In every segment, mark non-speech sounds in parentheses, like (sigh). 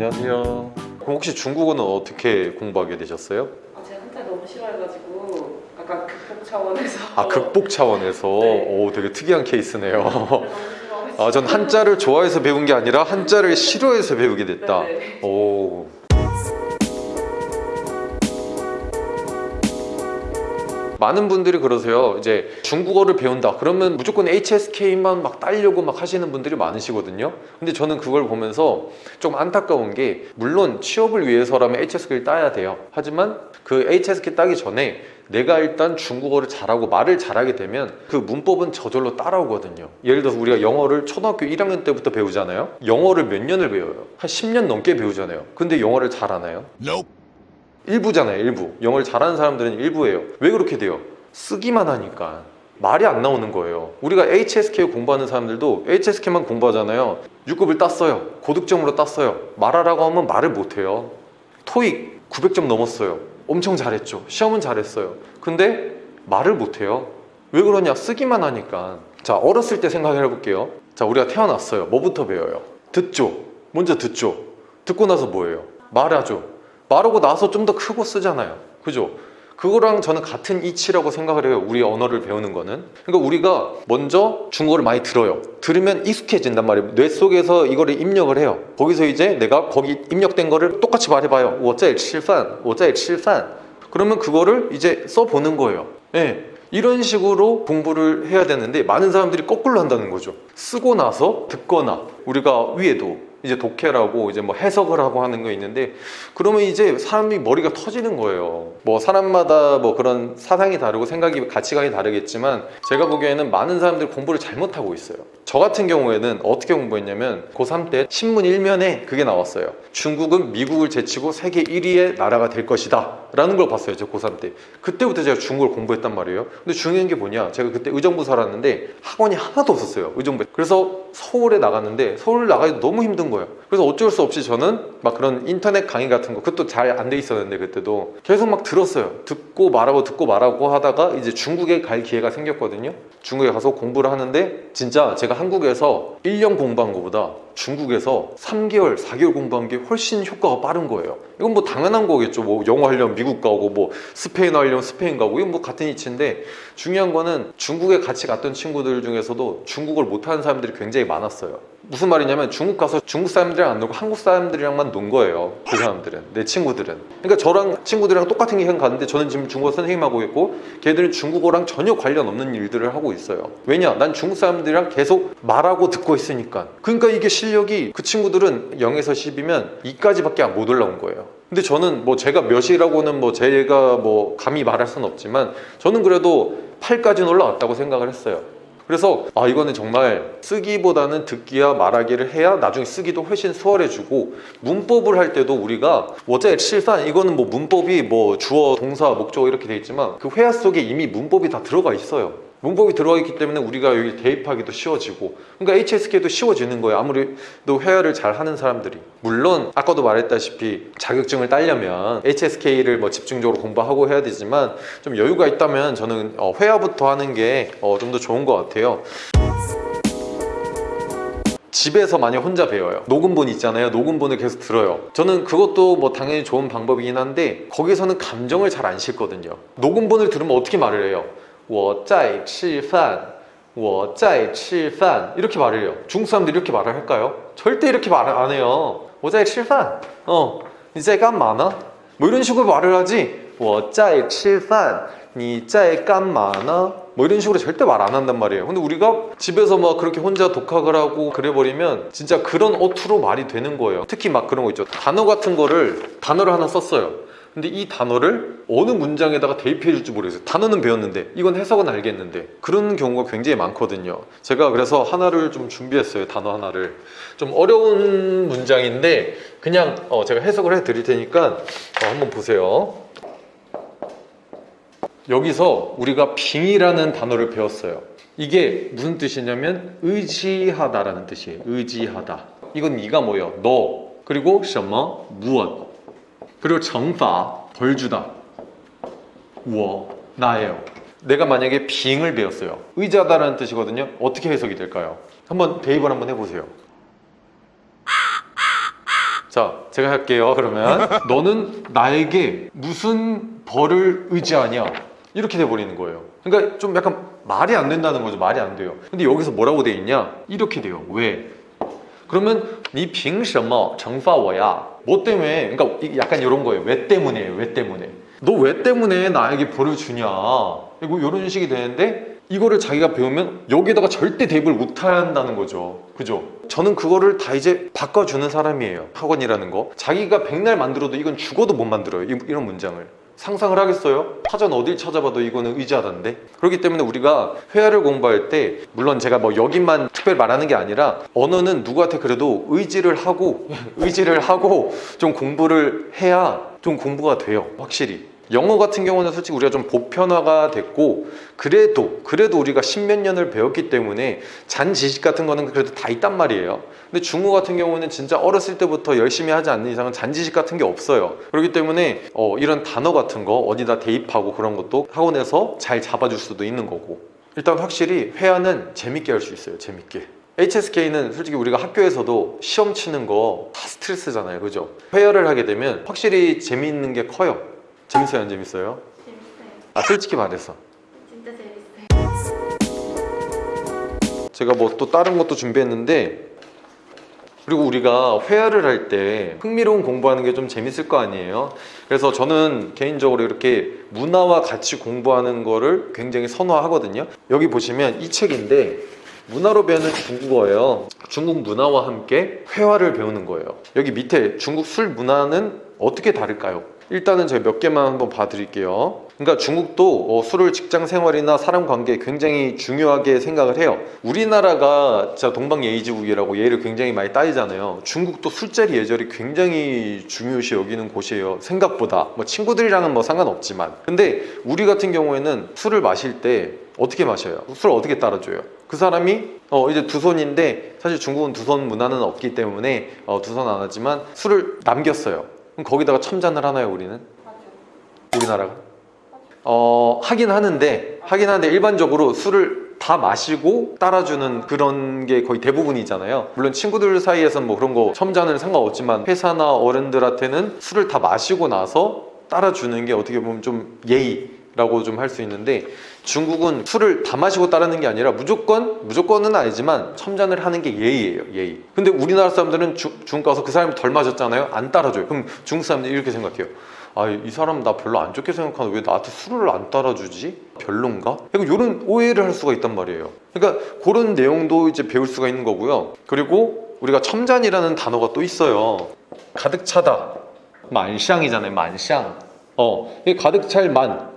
안녕하세요. 그럼 혹시 중국어는 어떻게 공부하게 되셨어요? 아, 제가 한자 너무 싫어해가지고 약간 극복 차원에서 아 극복 차원에서 (laughs) 네. 오 되게 특이한 케이스네요. (laughs) 싫어해서 아전 한자를 좋아해서 배운 게 아니라 한자를 싫어해서 배우게 됐다. 네네. 오. 많은 분들이 그러세요. 이제 중국어를 배운다. 그러면 무조건 HSK만 막 따려고 막 하시는 분들이 많으시거든요. 근데 저는 그걸 보면서 좀 안타까운 게 물론 취업을 위해서라면 HSK를 따야 돼요. 하지만 그 HSK 따기 전에 내가 일단 중국어를 잘하고 말을 잘하게 되면 그 문법은 저절로 따라오거든요. 예를 들어서 우리가 영어를 초등학교 1학년 때부터 배우잖아요. 영어를 몇 년을 배워요? 한 10년 넘게 배우잖아요. 근데 영어를 잘하나요? 일부잖아요 일부. 영어를 잘하는 사람들은 일부예요. 왜 그렇게 돼요? 쓰기만 하니까. 말이 안 나오는 거예요. 우리가 HSK 공부하는 사람들도 HSK만 공부하잖아요. 6급을 땄어요. 고득점으로 땄어요. 말하라고 하면 말을 못해요. 토익 900점 넘었어요. 엄청 잘했죠. 시험은 잘했어요. 근데 말을 못해요. 왜 그러냐? 쓰기만 하니까. 자 어렸을 때 생각해 볼게요. 자 우리가 태어났어요. 뭐부터 배워요? 듣죠? 먼저 듣죠? 듣고 나서 뭐예요? 말하죠 말하고 나서 좀 더 크고 쓰잖아요 그죠? 그거랑 저는 같은 이치라고 생각을 해요 우리 언어를 배우는 거는 그러니까 우리가 먼저 중국어를 많이 들어요 들으면 익숙해진단 말이에요 뇌 속에서 이거를 입력을 해요 거기서 이제 내가 거기 입력된 거를 똑같이 말해봐요 我在吃饭我在吃饭 그러면 그거를 이제 써보는 거예요 예. 이런 식으로 공부를 해야 되는데 많은 사람들이 거꾸로 한다는 거죠 쓰고 나서 듣거나 우리가 위에도 이제 독해라고 이제 뭐 해석을 하고 하는 거 있는데 그러면 이제 사람이 머리가 터지는 거예요. 뭐 사람마다 뭐 그런 사상이 다르고 생각이 가치관이 다르겠지만 제가 보기에는 많은 사람들이 공부를 잘못하고 있어요. 저 같은 경우에는 어떻게 공부했냐면 고3 때 신문 1면에 그게 나왔어요. 중국은 미국을 제치고 세계 1위의 나라가 될 것이다 라는 걸 봤어요 저 고3 때. 그때부터 제가 중국어를 공부했단 말이에요. 근데 중요한 게 뭐냐? 제가 그때 의정부 살았는데 학원이 하나도 없었어요 의정부에. 그래서 서울에 나갔는데 서울 나가기도 너무 힘든 거예요. 그래서 어쩔 수 없이 저는 막 그런 인터넷 강의 같은 거 그것도 잘 안 돼 있었는데 그때도 계속 막 들었어요. 듣고 말하고 듣고 말하고 하다가 이제 중국에 갈 기회가 생겼거든요. 중국에 가서 공부를 하는데 진짜 제가 한국에서 1년 공부한 것보다 중국에서 3개월, 4개월 공부한 게 훨씬 효과가 빠른 거예요. 이건 뭐 당연한 거겠죠. 뭐 영어 하려면 미국 가고 뭐 스페인어 하려면 스페인 가고 이건 뭐 같은 이치인데 중요한 거는 중국에 같이 갔던 친구들 중에서도 중국어를 못하는 사람들이 굉장히 많았어요. 무슨 말이냐면 중국 가서 중국 사람들이랑 안 놀고 한국 사람들이랑만 논 거예요. 그 사람들은 내 친구들은. 그러니까 저랑 친구들이랑 똑같은 기간 갔는데 저는 지금 중국어 선생님하고 있고 걔들은 중국어랑 전혀 관련 없는 일들을 하고 있어요. 왜냐? 난 중국 사람들이랑 계속 말하고 듣고 있으니까. 그러니까 이게 실 력이 그 친구들은 0에서 10이면 2까지밖에 못 올라온 거예요. 근데 저는 뭐 제가 몇이라고는 뭐 제가 뭐 감히 말할 수는 없지만 저는 그래도 8까지는 올라왔다고 생각을 했어요. 그래서 아 이거는 정말 쓰기보다는 듣기와 말하기를 해야 나중에 쓰기도 훨씬 수월해지고 문법을 할 때도 우리가 어제 실산 이거는 뭐 문법이 뭐 주어 동사 목적어 이렇게 돼 있지만 그 회화 속에 이미 문법이 다 들어가 있어요 문법이 들어가 있기 때문에 우리가 여기 대입하기도 쉬워지고 그러니까 HSK도 쉬워지는 거예요. 아무래도 회화를 잘 하는 사람들이. 물론 아까도 말했다시피 자격증을 따려면 HSK를 뭐 집중적으로 공부하고 해야 되지만 좀 여유가 있다면 저는 어, 회화부터 하는 게 좀 더 좋은 것 같아요. 집에서 많이 혼자 배워요. 녹음본 있잖아요. 녹음본을 계속 들어요. 저는 그것도 뭐 당연히 좋은 방법이긴 한데 거기서는 감정을 잘안 실거든요. 녹음본을 들으면 어떻게 말을 해요 我在吃饭我在吃饭 이렇게 말을 해요 중국 사람들이 이렇게 말을 할까요? 절대 이렇게 말을 안 해요 我在吃饭 어, 你在干嘛呢? 뭐 이런 식으로 말을 하지 我在吃饭你在干嘛呢? 뭐 이런 식으로 절대 말 안 한단 말이에요 근데 우리가 집에서 막 그렇게 혼자 독학을 하고 그래버리면 진짜 그런 어투로 말이 되는 거예요 특히 막 그런 거 있죠 단어 같은 거를 단어를 하나 썼어요 근데 이 단어를 어느 문장에다가 대입해 줄지 모르겠어요. 단어는 배웠는데 이건 해석은 알겠는데. 그런 경우가 굉장히 많거든요. 제가 그래서 하나를 좀 준비했어요 단어 하나를. 좀 어려운 문장인데 그냥 어, 제가 해석을 해 드릴 테니까 어, 한번 보세요. 여기서 우리가 빙이라는 단어를 배웠어요. 이게 무슨 뜻이냐면 의지하다라는 뜻이에요. 의지하다. 이건 이가 뭐예요? 너. 그리고 什么 무엇 그리고 정파 벌 주다 我 나예요 내가 만약에 빙을 배웠어요 의지하다라는 뜻이거든요 어떻게 해석이 될까요? 한번 대입을 한번 해보세요 자, 제가 할게요. 그러면 (laughs) 너는 나에게 무슨 벌을 의지하냐? 이렇게 돼 버리는 거예요. 그러니까 좀 약간 말이 안 된다는 거죠. 말이 안 돼요. 근데 여기서 뭐라고 돼 있냐? 이렇게 돼요. 왜? 그러면 니凭什么惩罚我呀? 뭐 때문에? 그러니까 약간 이런 거예요. 왜 때문에? 왜 때문에? 너 왜 때문에 나에게 벌을 주냐? 이거 이런 식이 되는데 이거를 자기가 배우면 여기다가 절대 대입을 못 한다는 거죠. 그죠? 저는 그거를 다 이제 바꿔주는 사람이에요. 학원이라는 거. 자기가 백날 만들어도 이건 죽어도 못 만들어요. 이- 이런 문장을. 상상을 하겠어요? 사전 어딜 찾아봐도 이거는 의지하던데 그렇기 때문에 우리가 회화를 공부할 때 물론 제가 뭐 여기만 특별히 말하는 게 아니라 언어는 누구한테 그래도 의지를 하고 의지를 하고 좀 공부를 해야 좀 공부가 돼요 확실히 영어 같은 경우는 솔직히 우리가 좀 보편화가 됐고 그래도 그래도 우리가 십몇 년을 배웠기 때문에 잔 지식 같은 거는 그래도 다 있단 말이에요. 근데 중국 같은 경우는 진짜 어렸을 때부터 열심히 하지 않는 이상은 잔 지식 같은 게 없어요. 그렇기 때문에 어, 이런 단어 같은 거 어디다 대입하고 그런 것도 학원에서 잘 잡아줄 수도 있는 거고. 일단 확실히 회화는 재밌게 할 수 있어요 재밌게. HSK는 솔직히 우리가 학교에서도 시험 치는 거 다 스트레스잖아요 그죠? 회화를 하게 되면 확실히 재미있는 게 커요 재밌어요 안 재밌어요? 재밌어요. 아 솔직히 말해서 진짜 재밌어요. 제가 뭐 또 다른 것도 준비했는데 그리고 우리가 회화를 할 때 흥미로운 공부하는 게 좀 재밌을 거 아니에요 그래서 저는 개인적으로 이렇게 문화와 같이 공부하는 거를 굉장히 선호하거든요 여기 보시면 이 책인데 문화로 배우는 중국어예요 중국 문화와 함께 회화를 배우는 거예요 여기 밑에 중국 술 문화는 어떻게 다를까요? 일단은 제가 몇 개만 한번 봐드릴게요 그러니까 중국도 어, 술을 직장 생활이나 사람 관계에 굉장히 중요하게 생각을 해요. 우리나라가 진짜 동방예의지국이라고 예의를 굉장히 많이 따지잖아요. 중국도 술자리 예절이 굉장히 중요시 여기는 곳이에요. 생각보다 뭐 친구들이랑은 뭐 상관없지만 근데 우리 같은 경우에는 술을 마실 때 어떻게 마셔요? 술 어떻게 따라줘요? 그 사람이 어 이제 두 손인데 사실 중국은 두 손 문화는 없기 때문에 어, 두 손 안 하지만 술을 남겼어요. 그럼 거기다가 첨잔을 하나요 우리는? 우리나라가? 어, 하긴 하는데, 하긴 하는데 일반적으로 술을 다 마시고 따라주는 그런 게 거의 대부분이잖아요. 물론 친구들 사이에서는 뭐 그런 거 첨자는 상관없지만 회사나 어른들한테는 술을 다 마시고 나서 따라주는 게 어떻게 보면 좀 예의라고 좀 할 수 있는데 중국은 술을 다 마시고 따르는 게 아니라 무조건 무조건은 아니지만 첨잔을 하는 게 예의예요 예의. 근데 우리나라 사람들은 주- 중국 가서 그 사람이 덜 마셨잖아요? 안 따라줘요. 그럼 중국 사람들이 이렇게 생각해요. 아 이 사람 나 별로 안 좋게 생각하는데 왜 나한테 술을 안 따라주지? 별론가? 그리고 이런 오해를 할 수가 있단 말이에요. 그러니까 그런 내용도 이제 배울 수가 있는 거고요. 그리고 우리가 첨잔이라는 단어가 또 있어요. 가득 차다. 만샹이잖아요 만샹. 어 가득 찰 만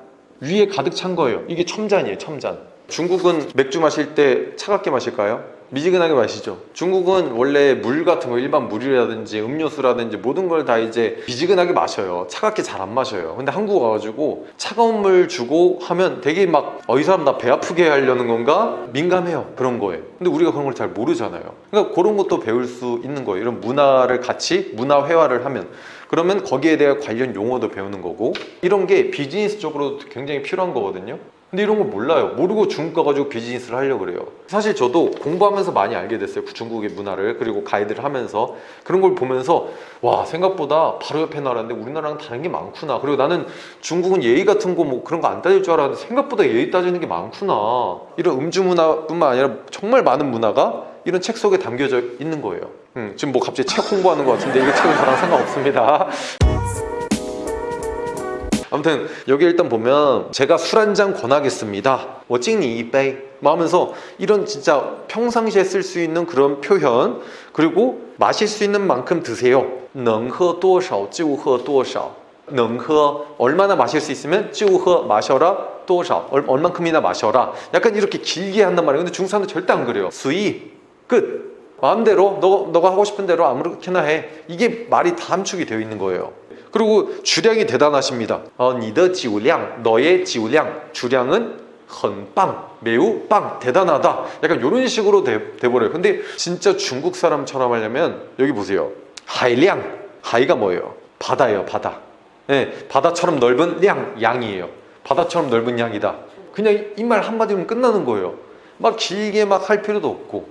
위에 가득 찬 거예요 이게 첨잔이에요 첨잔 중국은 맥주 마실 때 차갑게 마실까요? 미지근하게 마시죠. 중국은 원래 물 같은 거 일반 물이라든지 음료수라든지 모든 걸 다 이제 미지근하게 마셔요. 차갑게 잘 안 마셔요. 근데 한국 와가지고 차가운 물 주고 하면 되게 막 어 이 사람 나 배 아프게 하려는 건가? 민감해요. 그런 거에. 근데 우리가 그런 걸 잘 모르잖아요. 그러니까 그런 것도 배울 수 있는 거예요. 이런 문화를 같이 문화 회화를 하면. 그러면 거기에 대한 관련 용어도 배우는 거고. 이런 게 비즈니스적으로 굉장히 필요한 거거든요 근데 이런 걸 몰라요. 모르고 중국 가가지고 비즈니스를 하려고 그래요. 사실 저도 공부하면서 많이 알게 됐어요. 그 중국의 문화를 그리고 가이드를 하면서. 그런 걸 보면서 와 생각보다 바로 옆에 나라인데 우리나라랑 다른 게 많구나. 그리고 나는 중국은 예의 같은 거 뭐 그런 거 안 따질 줄 알았는데 생각보다 예의 따지는 게 많구나. 이런 음주 문화뿐만 아니라 정말 많은 문화가 이런 책 속에 담겨져 있는 거예요. 음, 지금 뭐 갑자기 책 홍보하는 것 같은데 이거 책은 저랑 상관없습니다 아무튼 여기 일단 보면 제가 술 한 잔 권하겠습니다. 뭐 찡니 이베이 뭐 하면서 이런 진짜 평상시에 쓸 수 있는 그런 표현 그리고 마실 수 있는 만큼 드세요. 能喝多少就喝多少能喝얼마나 마실 수 있으면 就喝 마셔라 多少 얼, 얼만큼이나 마셔라 약간 이렇게 길게 한단 말이에요. 근데 중국 사람들 절대 안 그래요. 수이 끝 마음대로 너, 너가 하고 싶은 대로 아무렇게나 해 이게 말이 다 함축이 되어 있는 거예요 그리고 주량이 대단하십니다. 어, 니더 지우량, 너의 지우량, 주량은 헌빵, 매우 빵, 대단하다. 약간 이런 식으로 돼, 돼버려요. 근데 진짜 중국 사람처럼 하려면 여기 보세요. 하이량, 하이가 뭐예요? 바다예요, 바다. 네, 바다처럼 넓은 량, 양이에요. 바다처럼 넓은 양이다. 그냥 이 말 한마디면 끝나는 거예요. 막 길게 막 할 필요도 없고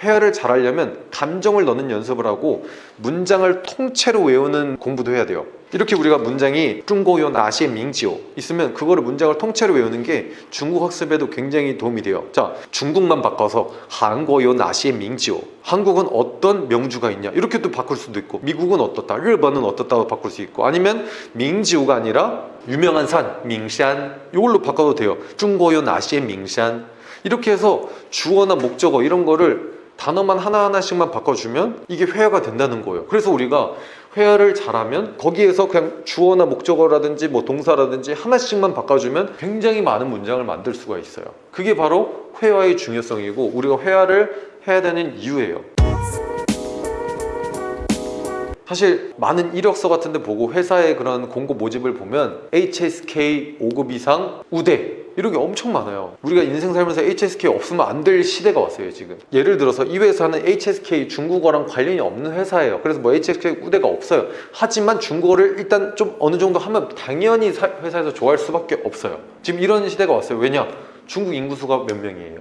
헤어를 잘 하려면 감정을 넣는 연습을 하고 문장을 통째로 외우는 공부도 해야 돼요. 이렇게 우리가 문장이 중고요 나시의 민지요 있으면 그거를 문장을 통째로 외우는 게 중국 학습에도 굉장히 도움이 돼요. 자, 중국만 바꿔서 한국요 나시의 민지요. 한국은 어떤 명주가 있냐 이렇게 또 바꿀 수도 있고 미국은 어떻다, 일본은 어떻다고 바꿀 수 있고 아니면 민지우가 아니라 유명한 산 민산 이걸로 바꿔도 돼요. 중고요 나시의 민산 이렇게 해서 주어나 목적어 이런 거를 단어만 하나하나씩만 바꿔주면 이게 회화가 된다는 거예요. 그래서 우리가 회화를 잘하면 거기에서 그냥 주어나 목적어라든지 뭐 동사라든지 하나씩만 바꿔주면 굉장히 많은 문장을 만들 수가 있어요. 그게 바로 회화의 중요성이고 우리가 회화를 해야 되는 이유예요. 사실 많은 이력서 같은 데 보고 회사의 그런 공고 모집을 보면 HSK 5급 이상 우대 이런 게 엄청 많아요. 우리가 인생 살면서 HSK 없으면 안 될 시대가 왔어요 지금. 예를 들어서 이 회사는 HSK 중국어랑 관련이 없는 회사예요. 그래서 뭐 HSK 우대가 없어요. 하지만 중국어를 일단 좀 어느 정도 하면 당연히 사- 회사에서 좋아할 수밖에 없어요. 지금 이런 시대가 왔어요. 왜냐? 중국 인구수가 몇 명이에요?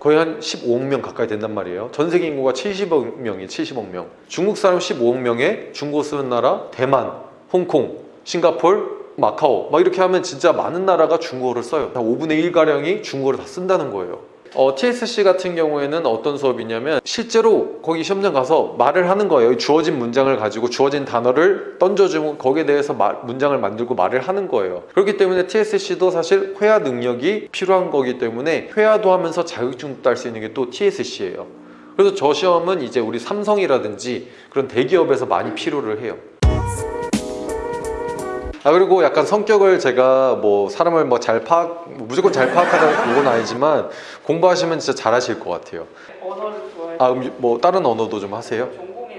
거의 한 15억 명 가까이 된단 말이에요. 전 세계 인구가 70억 명이 70억 명. 중국 사람 15억 명에 중국어 쓰는 나라 대만, 홍콩, 싱가폴, 마카오 막 이렇게 하면 진짜 많은 나라가 중국어를 써요. 한 5분의 1 가량이 중국어를 다 쓴다는 거예요. 어, TSC 같은 경우에는 어떤 수업이냐면 실제로 거기 시험장 가서 말을 하는 거예요. 주어진 문장을 가지고 주어진 단어를 던져주면 거기에 대해서 말- 문장을 만들고 말을 하는 거예요. 그렇기 때문에 TSC도 사실 회화 능력이 필요한 거기 때문에 회화도 하면서 자격증도 딸 수 있는 게 또 TSC예요. 그래서 저 시험은 이제 우리 삼성이라든지 그런 대기업에서 많이 필요를 해요. 아 그리고 약간 성격을 제가 뭐 사람을 뭐 잘 파악 뭐 무조건 잘 파악하는 건 아니지만 공부하시면 진짜 잘하실 것 같아요. 언어를 좋아해서 아 그럼 뭐 다른 언어도 좀 하세요? 전공이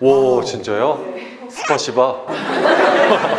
러시아어. 와 진짜요? 네. 스파시바. (laughs)